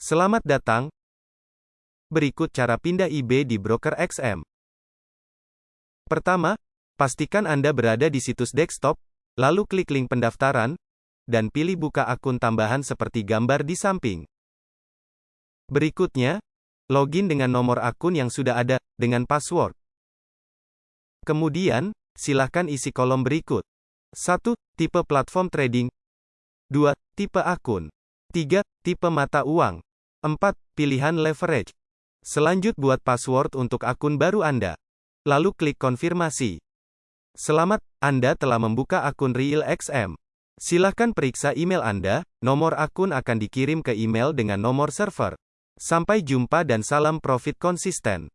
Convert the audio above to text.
Selamat datang. Berikut cara pindah IB di broker XM. Pertama, pastikan Anda berada di situs desktop, lalu klik link pendaftaran, dan pilih buka akun tambahan seperti gambar di samping. Berikutnya, login dengan nomor akun yang sudah ada, dengan password. Kemudian, silakan isi kolom berikut. 1. Tipe platform trading. 2. Tipe akun. 3. Tipe mata uang. 4. Pilihan leverage. Selanjut buat password untuk akun baru Anda. Lalu klik konfirmasi. Selamat, Anda telah membuka akun Real XM. Silakan periksa email Anda, nomor akun akan dikirim ke email dengan nomor server. Sampai jumpa dan salam profit konsisten.